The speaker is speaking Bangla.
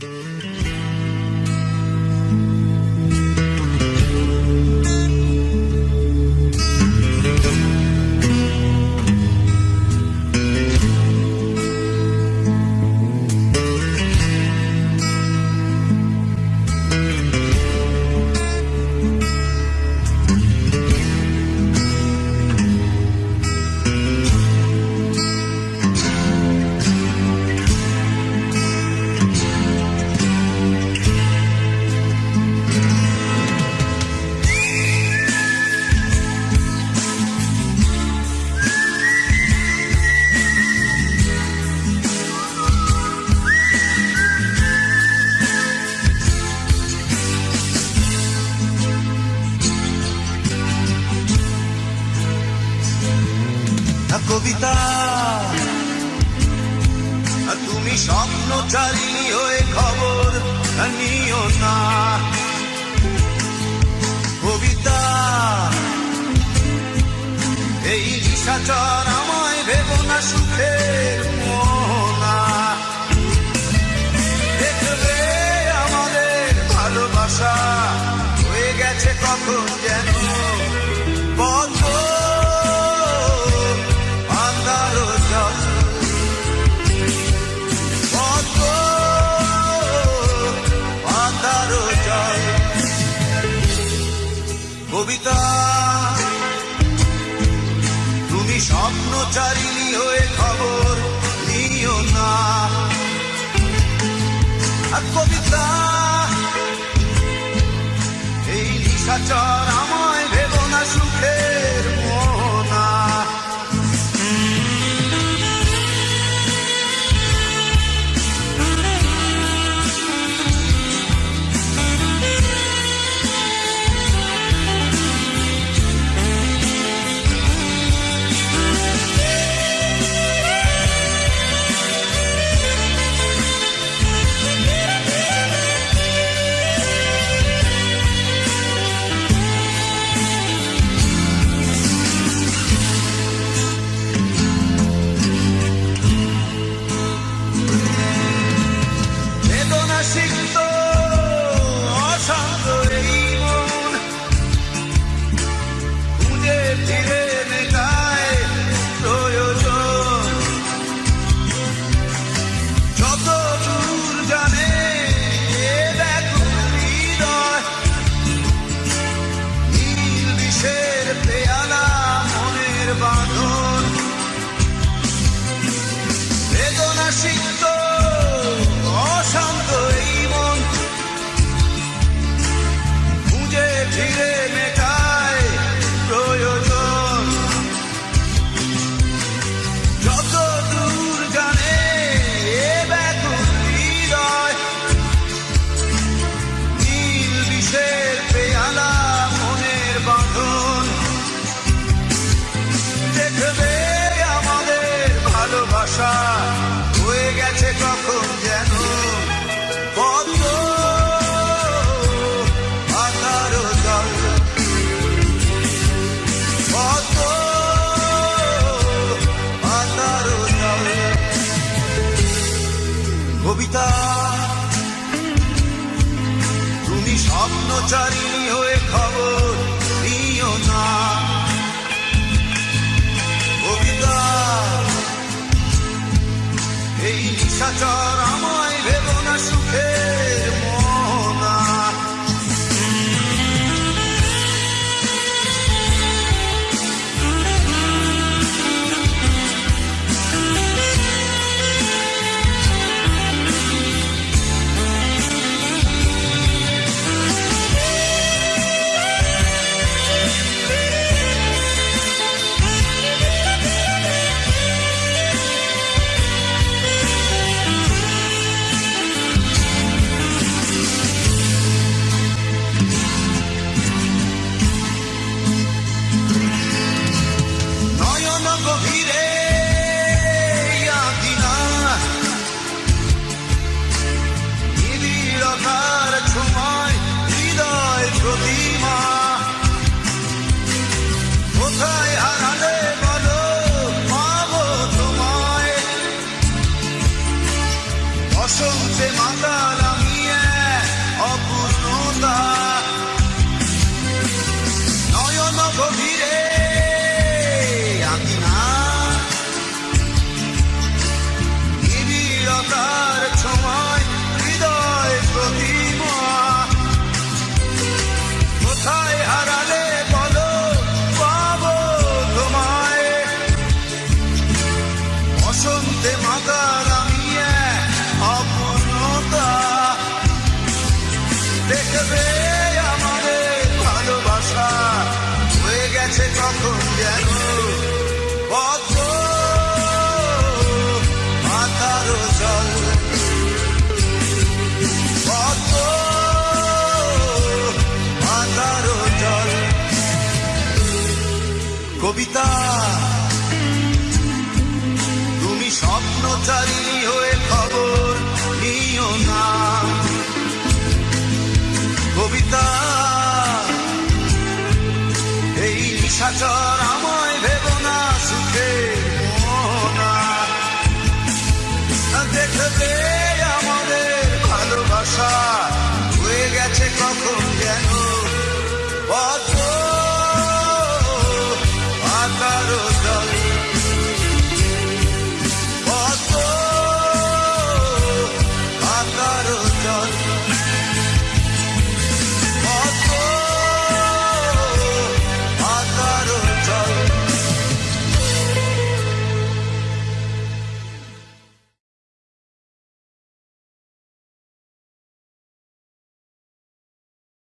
Mm-hmm. কবিতা। তুমি স্বপ্ন চালিনি হয়ে খবর নিও না। কবিতা, এই নিশাচর আমায় ভেব না সুখের মোহনা। দেখবে আমাদের ভালোবাসা হয়ে গেছে কখন পিতা তুমি স্বপ্নচারী গভীরে আঁকি না নিবিড়তার সময় হৃদয় প্রতিমা কোথায় হারালে বলো পাবো তোমায় বসন্তে মাতাল আমি অপূর্ণতা দেখবে কবিতা। তুমি স্বপ্নচারী হয়ে খবর নিও না। কবিতা এই নিশাচর